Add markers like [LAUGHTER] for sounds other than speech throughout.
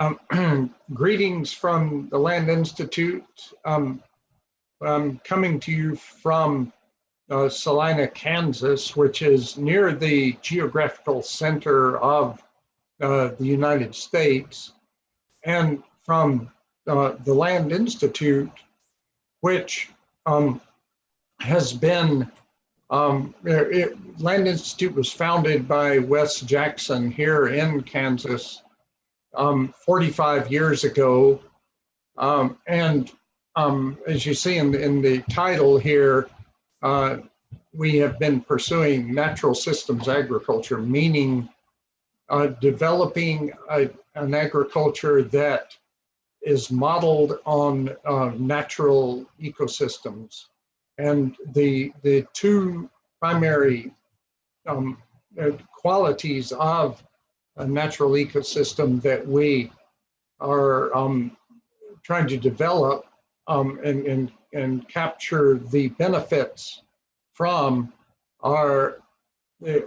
Um, [CLEARS THROAT] greetings from the Land Institute. Um, I'm coming to you from uh, Salina, Kansas, which is near the geographical center of uh, the United States, and from uh, the Land Institute, which um, has been, um, it, Land Institute was founded by Wes Jackson here in Kansas um, 45 years ago. Um, and um, as you see in the, in the title here, uh, we have been pursuing natural systems agriculture, meaning uh, developing a, an agriculture that is modeled on uh, natural ecosystems. And the, the two primary um, uh, qualities of natural ecosystem that we are um, trying to develop um, and, and, and capture the benefits from are,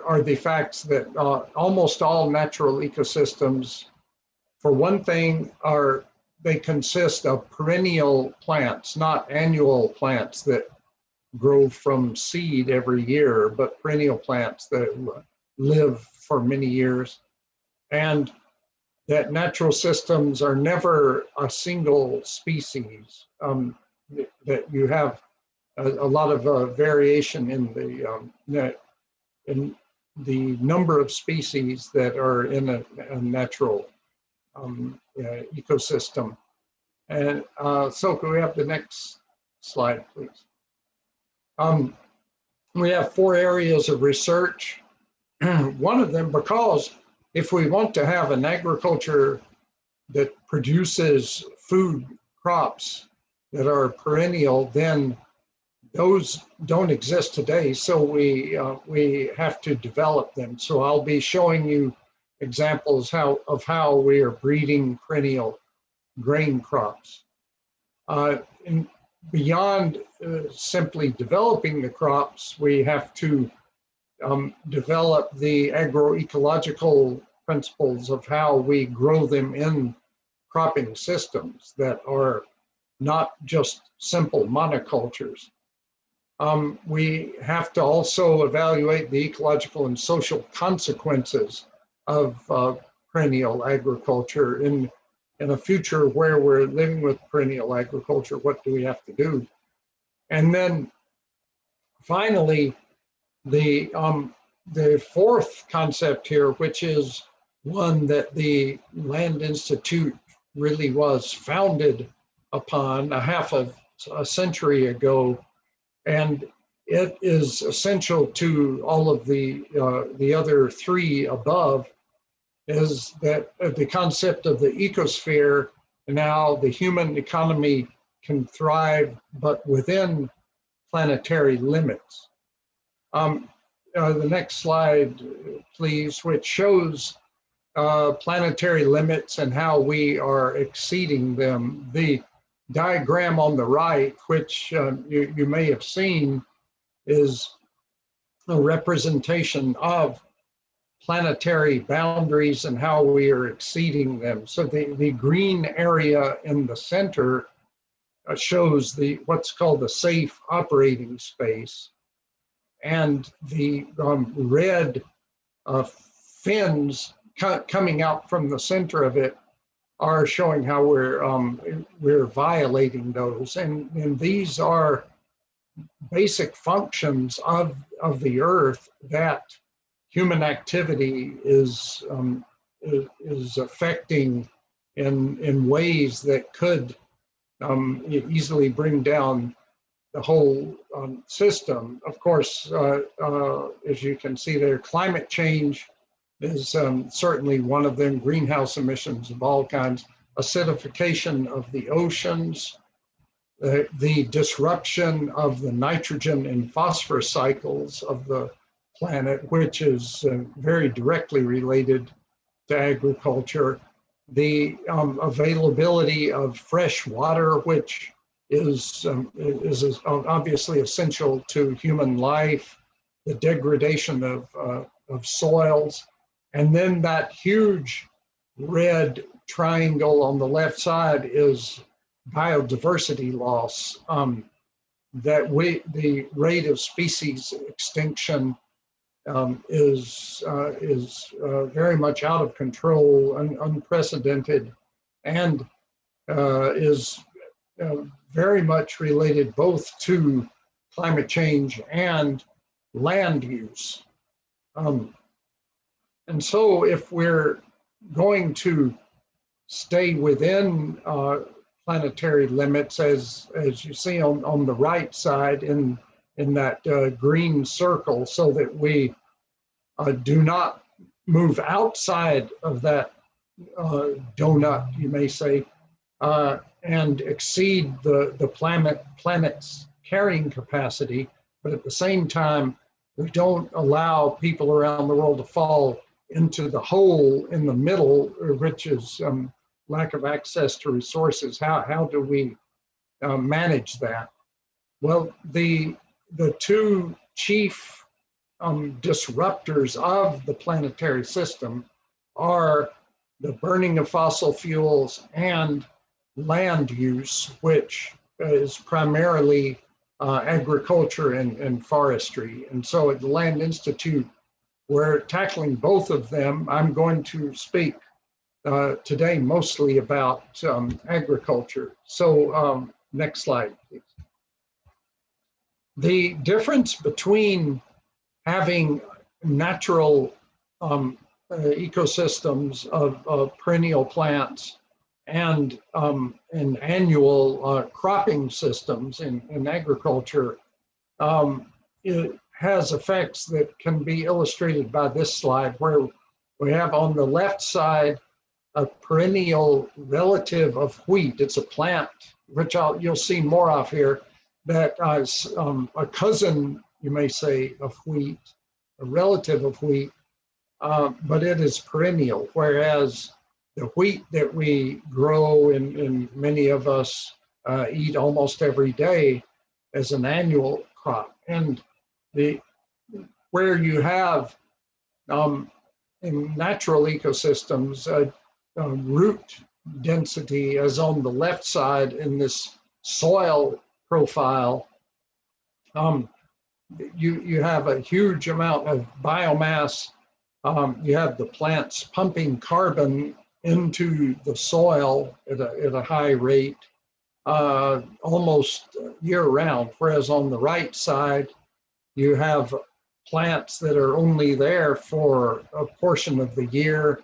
are the facts that uh, almost all natural ecosystems, for one thing, are they consist of perennial plants, not annual plants that grow from seed every year, but perennial plants that live for many years and that natural systems are never a single species, um, that you have a, a lot of uh, variation in the, um, in the number of species that are in a, a natural um, uh, ecosystem. And uh, so can we have the next slide, please? Um, we have four areas of research. [CLEARS THROAT] One of them, because if we want to have an agriculture that produces food crops that are perennial, then those don't exist today. So we uh, we have to develop them. So I'll be showing you examples how of how we are breeding perennial grain crops. Uh, beyond uh, simply developing the crops, we have to um, develop the agroecological principles of how we grow them in cropping systems that are not just simple monocultures. Um, we have to also evaluate the ecological and social consequences of uh, perennial agriculture in, in a future where we're living with perennial agriculture, what do we have to do? And then finally, the, um, the fourth concept here, which is one that the Land Institute really was founded upon a half of a century ago. And it is essential to all of the, uh, the other three above is that uh, the concept of the ecosphere and how the human economy can thrive, but within planetary limits. Um, uh, the next slide, please, which shows uh, planetary limits and how we are exceeding them. The diagram on the right, which uh, you, you may have seen, is a representation of planetary boundaries and how we are exceeding them. So the, the green area in the center uh, shows the what's called the safe operating space and the um, red uh, fins coming out from the center of it are showing how we're um, we're violating those, and and these are basic functions of of the earth that human activity is um, is affecting in in ways that could um, easily bring down the whole um, system. Of course, uh, uh, as you can see there, climate change is um, certainly one of them, greenhouse emissions of all kinds, acidification of the oceans, uh, the disruption of the nitrogen and phosphorus cycles of the planet, which is uh, very directly related to agriculture, the um, availability of fresh water, which is, um, is, obviously essential to human life, the degradation of, uh, of soils, and then that huge red triangle on the left side is biodiversity loss. Um, that we, the rate of species extinction um, is uh, is uh, very much out of control, un unprecedented, and uh, is uh, very much related both to climate change and land use. Um, and so if we're going to stay within uh, planetary limits, as, as you see on, on the right side in, in that uh, green circle, so that we uh, do not move outside of that uh, donut, you may say, uh, and exceed the, the planet, planet's carrying capacity, but at the same time, we don't allow people around the world to fall into the hole in the middle, which is um, lack of access to resources. How, how do we uh, manage that? Well, the, the two chief um, disruptors of the planetary system are the burning of fossil fuels and land use, which is primarily uh, agriculture and, and forestry. And so at the Land Institute, we're tackling both of them. I'm going to speak uh, today mostly about um, agriculture. So um, next slide, please. The difference between having natural um, uh, ecosystems of, of, perennial plants and, um, and annual uh, cropping systems in, in agriculture um, it has effects that can be illustrated by this slide where we have on the left side a perennial relative of wheat. It's a plant, which I'll, you'll see more of here, that is um, a cousin, you may say, of wheat, a relative of wheat, uh, but it is perennial, whereas the wheat that we grow and, and many of us uh, eat almost every day as an annual crop. And the where you have um, in natural ecosystems, uh, uh, root density as on the left side in this soil profile, um, you, you have a huge amount of biomass. Um, you have the plants pumping carbon into the soil at a, at a high rate uh, almost year round. Whereas on the right side, you have plants that are only there for a portion of the year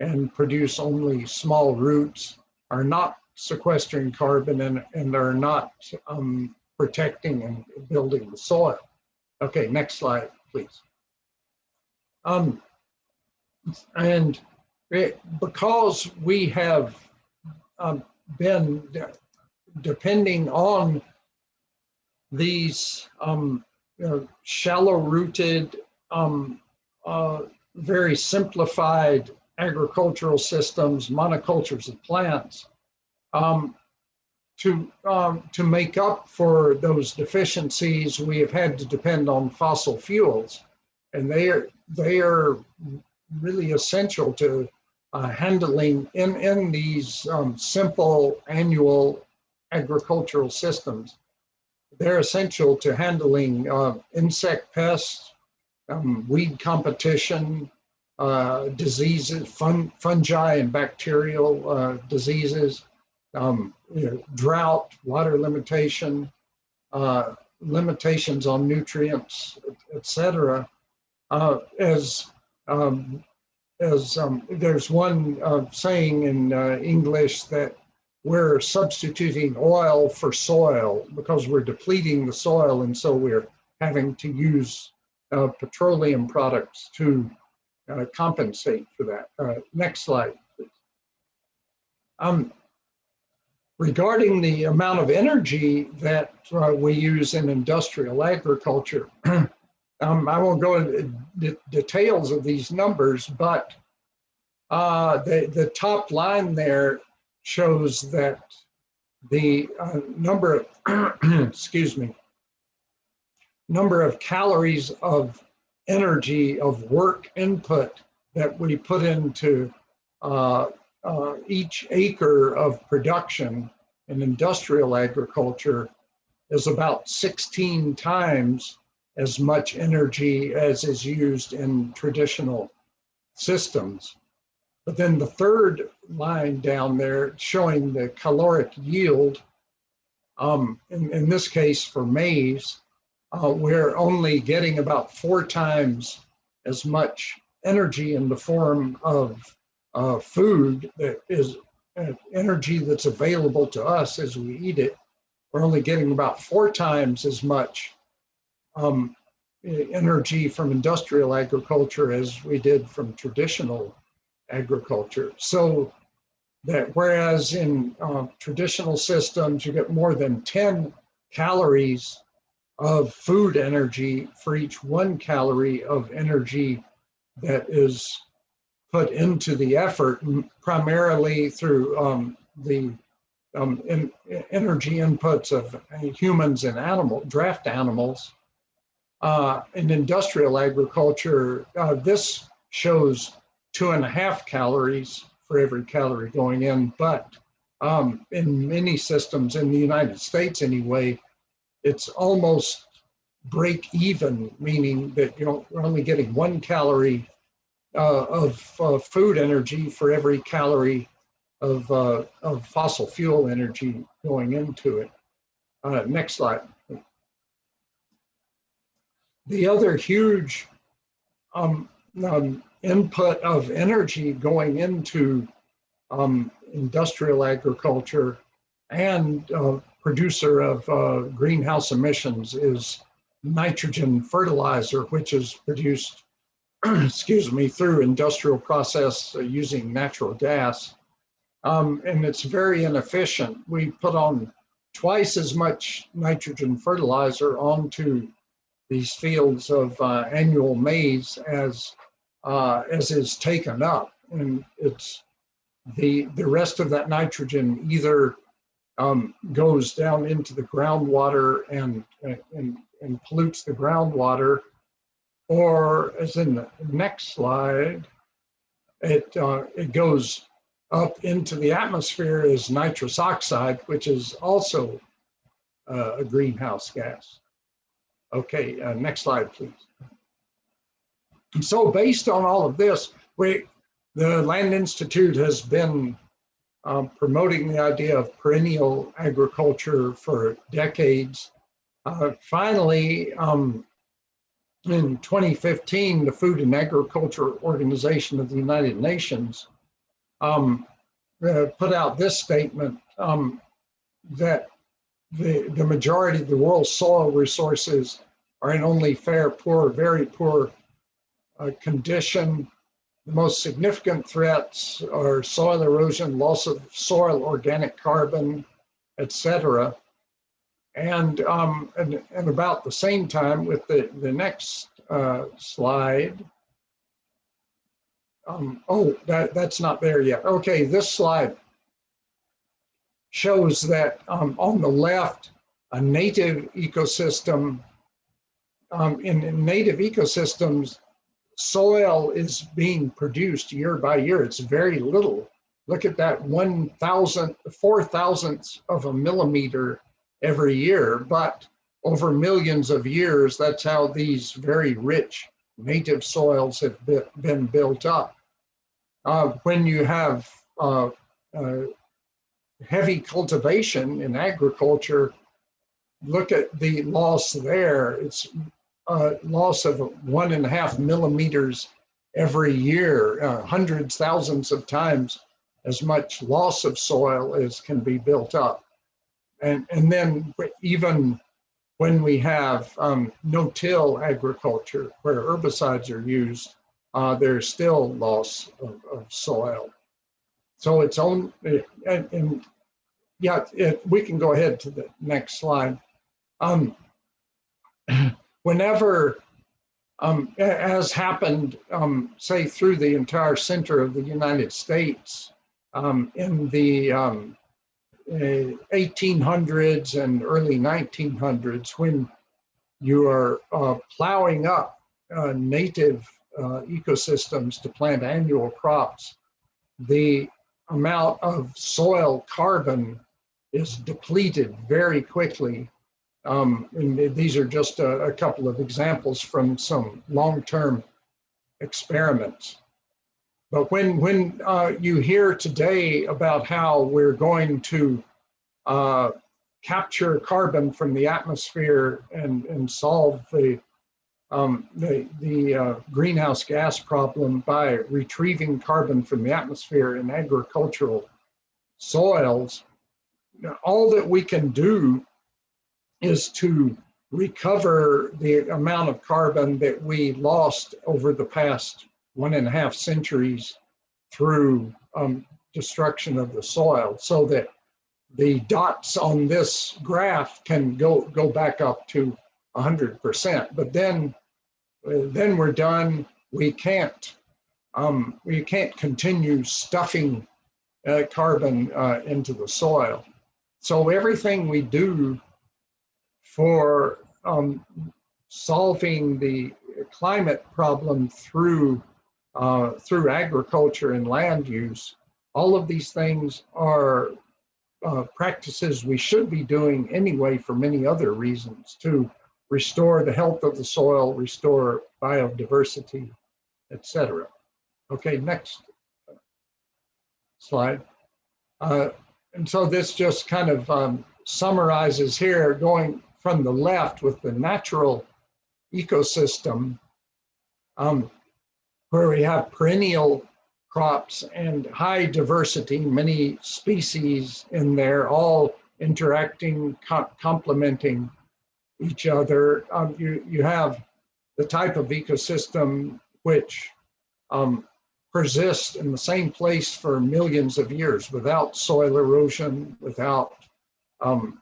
and produce only small roots, are not sequestering carbon and, and are not um, protecting and building the soil. Okay, next slide, please. Um, and it, because we have um, been de depending on these um, you know, shallow rooted, um, uh, very simplified agricultural systems, monocultures of plants, um, to, um, to make up for those deficiencies, we have had to depend on fossil fuels. And they are, they are really essential to uh, handling in, in these um, simple annual agricultural systems. They're essential to handling uh, insect pests, um, weed competition, uh, diseases, fun, fungi and bacterial uh, diseases, um, you know, drought, water limitation, uh, limitations on nutrients, etc. Uh, as um, as um, there's one uh, saying in uh, English that we're substituting oil for soil because we're depleting the soil, and so we're having to use petroleum products to uh, compensate for that. Uh, next slide, please. Um, regarding the amount of energy that uh, we use in industrial agriculture, [CLEARS THROAT] um, I won't go into details of these numbers, but uh, the, the top line there shows that the uh, number of, [CLEARS THROAT] excuse me, number of calories of energy of work input that we put into uh, uh, each acre of production in industrial agriculture is about 16 times as much energy as is used in traditional systems. But then the third line down there showing the caloric yield, um, in, in this case for maize, uh, we're only getting about four times as much energy in the form of uh, food that is uh, energy that's available to us as we eat it. We're only getting about four times as much um, energy from industrial agriculture as we did from traditional agriculture. So that whereas in uh, traditional systems, you get more than 10 calories of food energy for each one calorie of energy that is put into the effort, primarily through um, the um, in, energy inputs of humans and animal draft animals. Uh, in industrial agriculture, uh, this shows two and a half calories for every calorie going in, but um, in many systems in the United States anyway, it's almost break even, meaning that you know, you're only getting one calorie uh, of uh, food energy for every calorie of, uh, of fossil fuel energy going into it. Uh, next slide. The other huge um, um, input of energy going into um, industrial agriculture and uh, producer of uh, greenhouse emissions is nitrogen fertilizer, which is produced, [CLEARS THROAT] excuse me, through industrial process uh, using natural gas. Um, and it's very inefficient. We put on twice as much nitrogen fertilizer onto these fields of uh, annual maize as uh, as is taken up, and it's the the rest of that nitrogen either um, goes down into the groundwater and, and, and pollutes the groundwater, or as in the next slide, it, uh, it goes up into the atmosphere as nitrous oxide, which is also uh, a greenhouse gas. Okay, uh, next slide, please. And so based on all of this, we, the Land Institute has been um, promoting the idea of perennial agriculture for decades. Uh, finally, um, in 2015, the Food and Agriculture Organization of the United Nations um, uh, put out this statement um, that the, the majority of the world's soil resources are in only fair, poor, very poor uh, condition the most significant threats are soil erosion, loss of soil organic carbon, etc. And, um, and, and, about the same time with the, the next uh, slide, um, oh, that, that's not there yet. Okay, this slide shows that um, on the left, a native ecosystem, um, in, in native ecosystems, soil is being produced year by year. It's very little. Look at that one thousand, four thousandths of a millimeter every year, but over millions of years, that's how these very rich native soils have been built up. Uh, when you have uh, uh, heavy cultivation in agriculture, look at the loss there. It's uh, loss of one and a half millimeters every year, uh, hundreds, thousands of times as much loss of soil as can be built up. And, and then even when we have um, no-till agriculture where herbicides are used, uh, there's still loss of, of, soil. So it's own, and, and yeah, it, we can go ahead to the next slide. Um, [CLEARS THROAT] whenever, um, as happened, um, say, through the entire center of the United States um, in the 1800s uh, and early 1900s, when you are uh, plowing up uh, native uh, ecosystems to plant annual crops, the amount of soil carbon is depleted very quickly. Um, and these are just a, a couple of examples from some long-term experiments. But when, when uh, you hear today about how we're going to uh, capture carbon from the atmosphere and, and solve the, um, the, the uh, greenhouse gas problem by retrieving carbon from the atmosphere in agricultural soils, all that we can do is to recover the amount of carbon that we lost over the past one and a half centuries through um, destruction of the soil so that the dots on this graph can go, go back up to 100%. But then, then we're done. We can't, um, we can't continue stuffing uh, carbon uh, into the soil. So everything we do for um, solving the climate problem through uh, through agriculture and land use, all of these things are uh, practices we should be doing anyway for many other reasons to restore the health of the soil, restore biodiversity, etc. Okay, next slide. Uh, and so this just kind of um, summarizes here going from the left with the natural ecosystem um, where we have perennial crops and high diversity, many species in there, all interacting, co complementing each other. Um, you, you have the type of ecosystem which um, persist in the same place for millions of years without soil erosion, without um,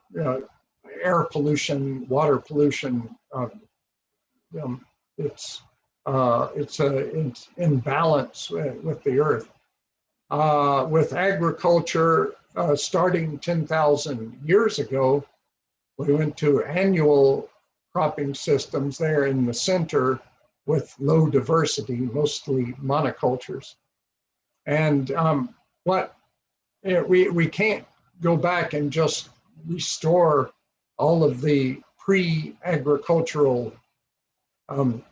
air pollution, water pollution. Uh, um, it's uh, it's a it's in balance with the earth. Uh, with agriculture uh, starting 10,000 years ago, we went to annual cropping systems there in the center with low diversity, mostly monocultures. And um, what we, we can't go back and just restore all of the pre-agricultural um,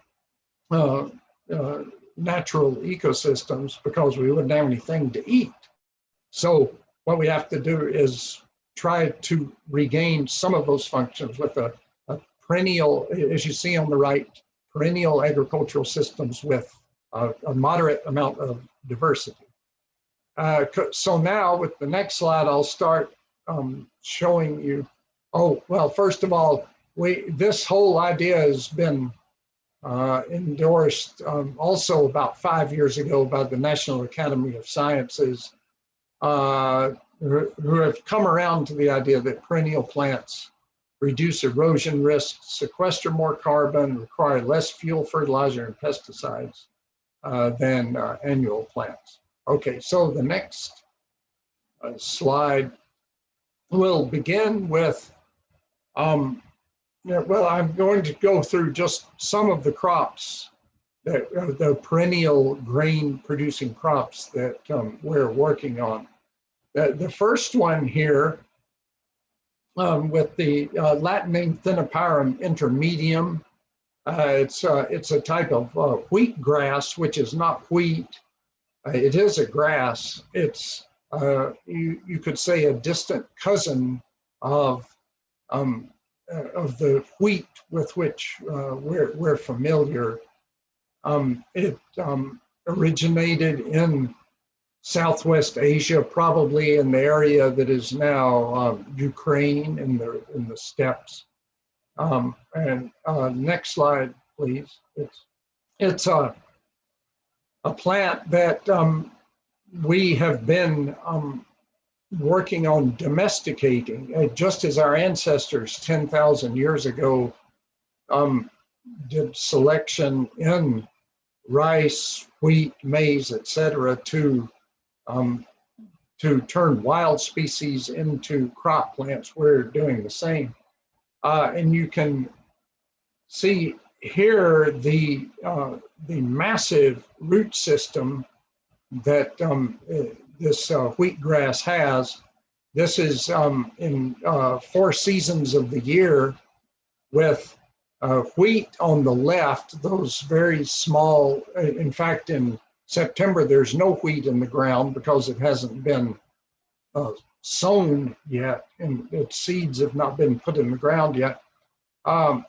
uh, uh, natural ecosystems because we wouldn't have anything to eat. So what we have to do is try to regain some of those functions with a, a perennial, as you see on the right, perennial agricultural systems with a, a moderate amount of diversity. Uh, so now with the next slide, I'll start um, showing you, oh, well, first of all, we this whole idea has been uh, endorsed um, also about five years ago by the National Academy of Sciences, uh, who have come around to the idea that perennial plants reduce erosion risk, sequester more carbon, require less fuel, fertilizer, and pesticides uh, than uh, annual plants. Okay, so the next uh, slide will begin with, um, well, I'm going to go through just some of the crops that uh, the perennial grain producing crops that um, we're working on. The, the first one here um, with the uh, Latin name Thinopyrum intermedium. Uh, it's, uh, it's a type of uh, wheat grass, which is not wheat. Uh, it is a grass. It's, uh, you, you could say, a distant cousin of, um, of the wheat with which we're, we're familiar. Um, it um, originated in Southwest Asia, probably in the area that is now um, Ukraine in the in the steppes. Um, and uh, next slide, please. It's it's a a plant that um, we have been um, working on domesticating, uh, just as our ancestors 10,000 years ago um, did selection in rice, wheat, maize, etc., to um, to turn wild species into crop plants, we're doing the same. Uh, and you can see here the, uh, the massive root system that, um, this uh, wheatgrass has. This is um, in uh, four seasons of the year with uh, wheat on the left, those very small, uh, in fact, in September, there's no wheat in the ground because it hasn't been uh, sown yet and its seeds have not been put in the ground yet. Um,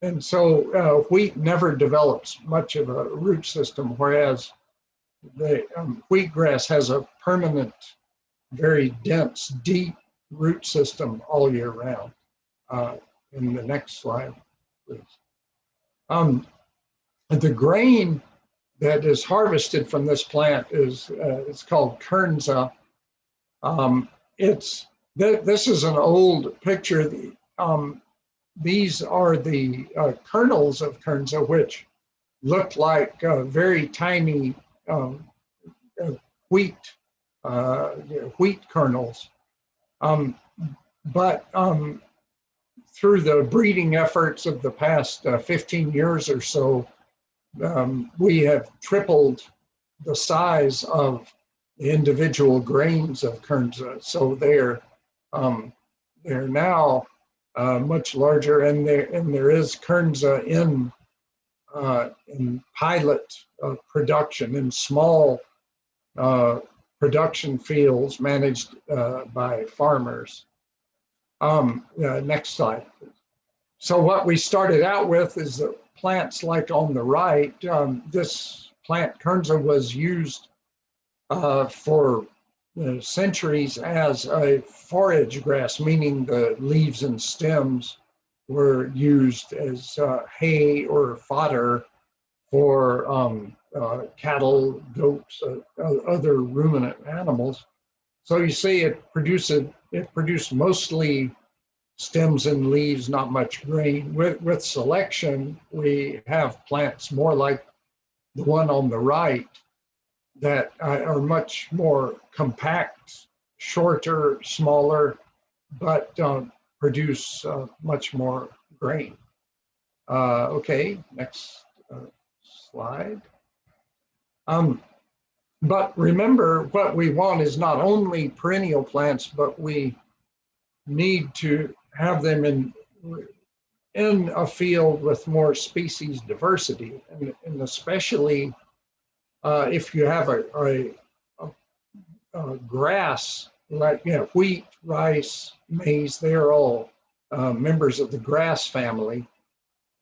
and so uh, wheat never develops much of a root system, whereas the um, wheatgrass has a permanent, very dense, deep root system all year round. Uh, in the next slide, please. Um, the grain that is harvested from this plant is uh, it's called kernza. Um, it's th this is an old picture. Um, these are the uh, kernels of kernza, which look like uh, very tiny um, uh, wheat uh, wheat kernels. Um, but um, through the breeding efforts of the past uh, 15 years or so, um, we have tripled the size of the individual grains of kernza. So they're um, they're now uh, much larger, and there and there is kernza in uh, in pilot uh, production in small uh, production fields managed uh, by farmers. Um, next slide. So what we started out with is the plants like on the right. Um, this plant kernza was used uh, for centuries as a forage grass, meaning the leaves and stems were used as uh, hay or fodder for um, uh, cattle, goats, uh, other ruminant animals. So you see it produced, it produced mostly stems and leaves, not much grain. With, with selection, we have plants more like the one on the right that are much more compact, shorter, smaller, but um, produce uh, much more grain. Uh, okay, next uh, slide. Um, but remember, what we want is not only perennial plants, but we need to have them in in a field with more species diversity, and, and especially uh, if you have a, a, a, a, grass like you know wheat, rice, maize, they are all uh, members of the grass family.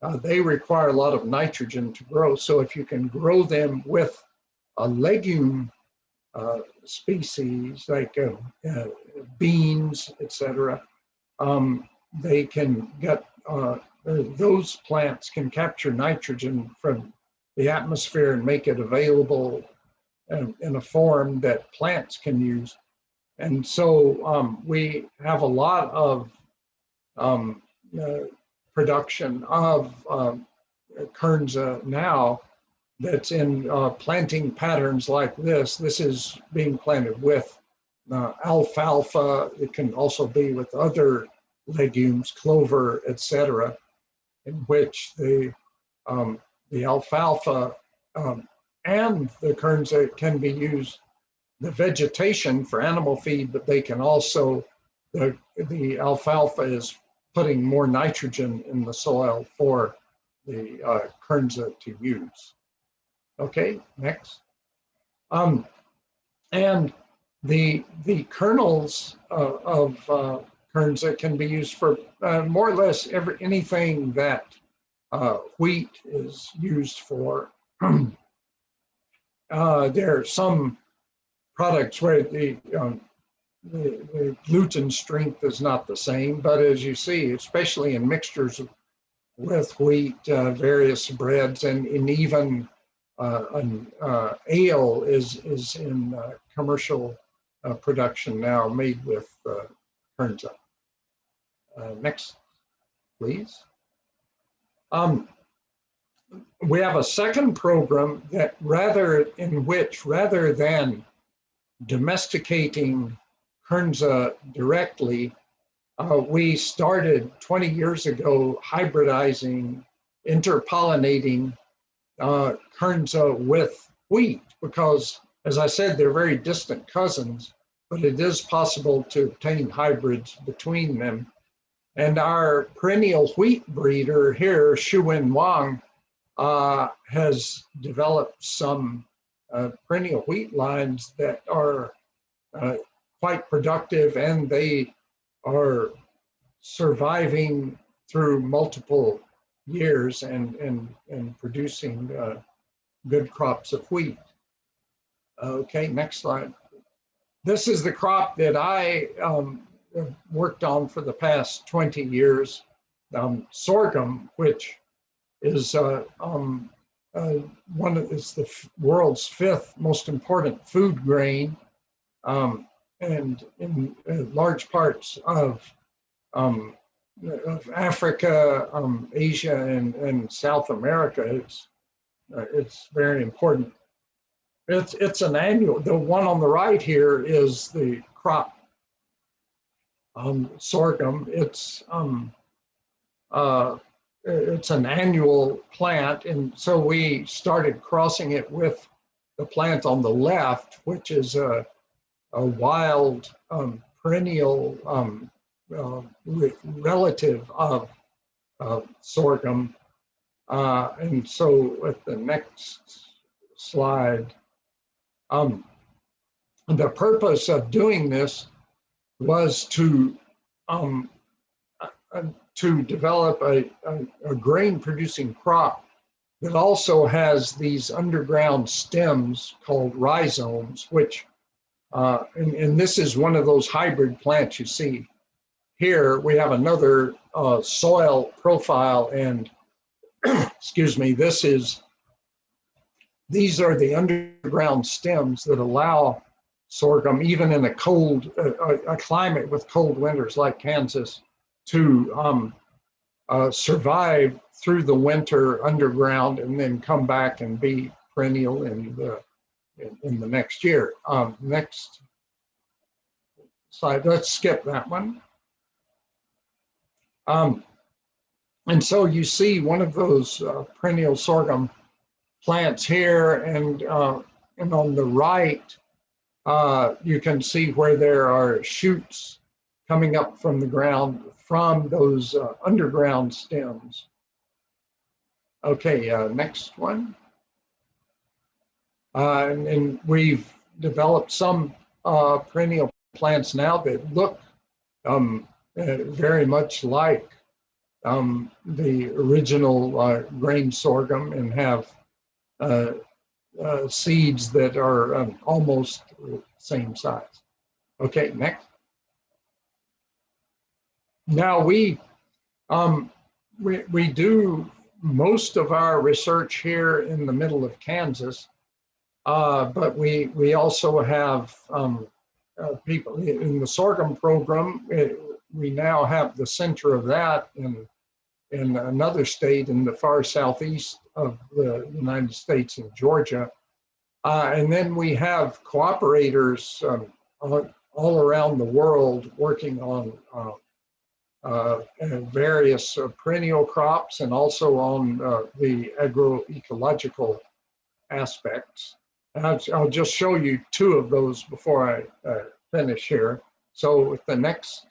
Uh, they require a lot of nitrogen to grow. So if you can grow them with a legume uh, species like uh, uh, beans, etc., um, they can get, uh, those plants can capture nitrogen from the atmosphere and make it available in, in a form that plants can use. And so um, we have a lot of um, uh, production of um, Kernza now that's in uh, planting patterns like this. This is being planted with uh, alfalfa. It can also be with other legumes, clover, etc., in which the um, the alfalfa um, and the kernza can be used the vegetation for animal feed, but they can also the the alfalfa is putting more nitrogen in the soil for the uh, kernza to use. Okay, next. Um, and the the kernels uh, of uh, kernza can be used for uh, more or less every anything that uh, wheat is used for. [CLEARS THROAT] Uh, there are some products where the, um, the, the gluten strength is not the same, but as you see, especially in mixtures with wheat, uh, various breads, and, and even uh, an uh, ale is is in uh, production now, made with kernza. next, please. Um, we have a second program that rather in which rather than domesticating kernza directly, uh, we started 20 years ago hybridizing, interpollinating uh, kernza with wheat because As I said, they're very distant cousins, but it is possible to obtain hybrids between them. And our perennial wheat breeder here, Shuwen Wang, uh, has developed some uh, perennial wheat lines that are uh, quite productive and they are surviving through multiple years and, and, and producing uh, good crops of wheat. Okay, next slide. This is the crop that I um, worked on for the past 20 years, um, sorghum, which is uh, um, uh, one of is the world's fifth most important food grain, um, and in uh, large parts of um, of Africa, um, Asia, and, and South America, it's uh, it's very important. It's it's an annual. The one on the right here is the crop um, sorghum. It's um, uh, it's an annual plant, and so we started crossing it with the plant on the left, which is a, a wild um, perennial um, uh, relative of uh, sorghum. Uh, and so with the next slide, um, the purpose of doing this was to um, uh, to develop a, a, a grain producing crop that also has these underground stems called rhizomes, which, uh, and, and, this is one of those hybrid plants you see. Here we have another uh, soil profile and, [CLEARS THROAT] excuse me, this is, these are the underground stems that allow sorghum, even in a cold, uh, a climate with cold winters like Kansas, to um, uh, survive through the winter underground and then come back and be perennial in the in, in the next year. Um, next slide. Let's skip that one. Um, and so you see one of those uh, perennial sorghum plants here, and uh, and on the right, uh, you can see where there are shoots coming up from the ground from those uh, underground stems. Okay, uh, next one. Uh, and, and, we've developed some uh, perennial plants now that look um, very much like um, the original uh, grain sorghum and have seeds that are um, almost the same size. Okay, next. Now we, um, we, we do most of our research here in the middle of Kansas, uh, but we, we also have um, uh, people in the sorghum program. It, we now have the center of that in, in another state in the far southeast of the United States in Georgia. Uh, and then we have cooperators um, all, around the world working on uh, uh, various uh, perennial crops and also on uh, the agroecological aspects. I'll, I'll, just show you two of those before I uh, finish here. So with the next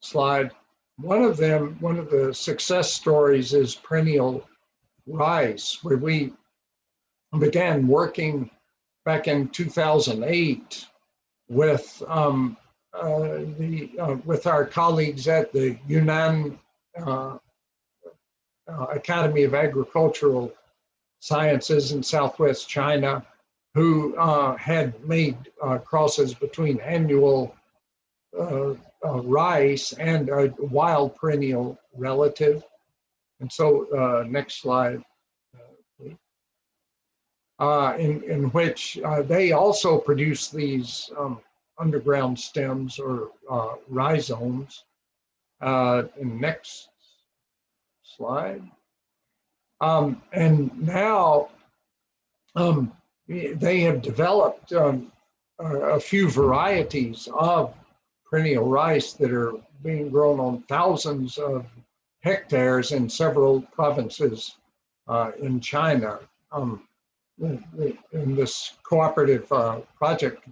slide, one of them, one of the success stories is perennial rice, where we began working back in 2008 with um, uh, the, uh, with our colleagues at the Yunnan uh, Academy of Agricultural Sciences in Southwest China, who had made crosses between annual rice and a wild perennial relative. And so, next slide. Uh, in, in which uh, they also produce these um, underground stems or uh, rhizomes. Uh, next slide. Um, and now um, they have developed um, a few varieties of perennial rice that are being grown on thousands of hectares in several provinces uh, in China. Um, in this cooperative uh, project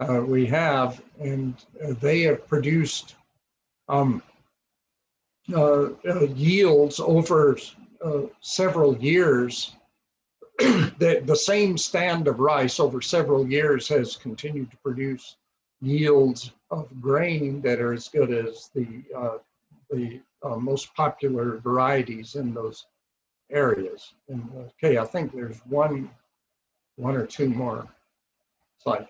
uh, we have, and they have produced um, uh, uh, yields over uh, several years. [CLEARS THROAT] the, the same stand of rice over several years has continued to produce yields of grain that are as good as the uh, the uh, most popular varieties in those areas. And okay, I think there's one one or two more slides.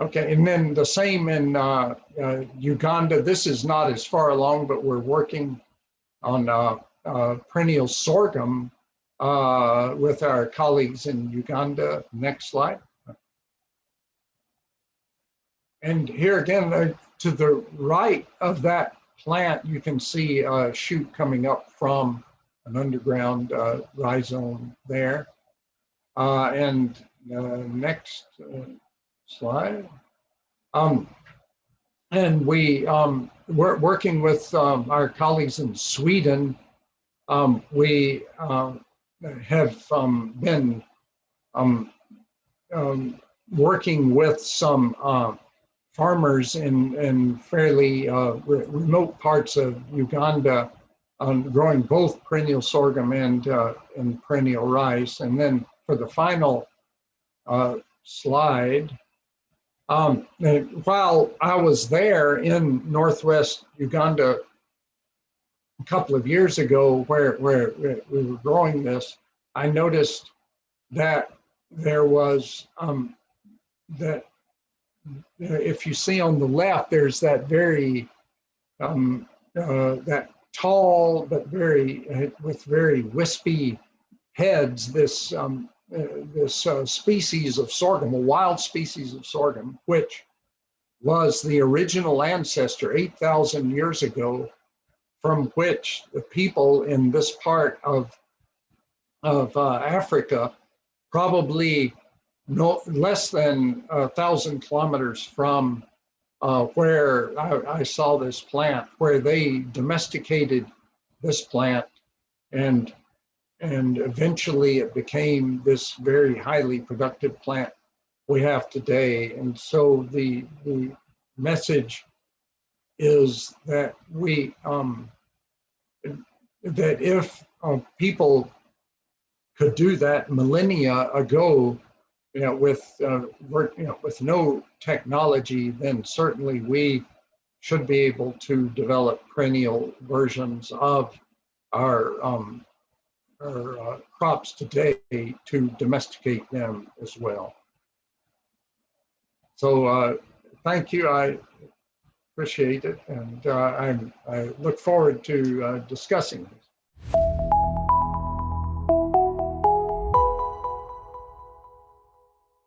Okay, and then the same in uh, uh, Uganda. This is not as far along, but we're working on uh, uh perennial sorghum uh, with our colleagues in Uganda. Next slide. And here again, uh, to the right of that plant, you can see a shoot coming up from an underground rhizome there. and next slide. Um, and we, um, we're working with um, our colleagues in Sweden. Um, we uh, have um, been um, um, working with some uh, farmers in, in fairly uh, re remote parts of Uganda on growing both perennial sorghum and, uh, and perennial rice. And then for the final uh, slide, um, while I was there in Northwest Uganda a couple of years ago where, where we were growing this, I noticed that there was, um, that if you see on the left, there's that very, um, uh, that tall but very, uh, with very wispy heads, this um, uh, this uh, species of sorghum, a wild species of sorghum, which was the original ancestor 8,000 years ago, from which the people in this part of, of uh, Africa, probably no less than a thousand kilometers from uh, where I, I saw this plant, where they domesticated this plant and and eventually it became this very highly productive plant we have today. And so the, the message is that we, um, that if uh, people could do that millennia ago, you know, with uh, work, you know, with no technology, then certainly we should be able to develop perennial versions of our um, our uh, crops today to domesticate them as well. So uh, thank you. I appreciate it. And uh, I'm, I look forward to uh, discussing this.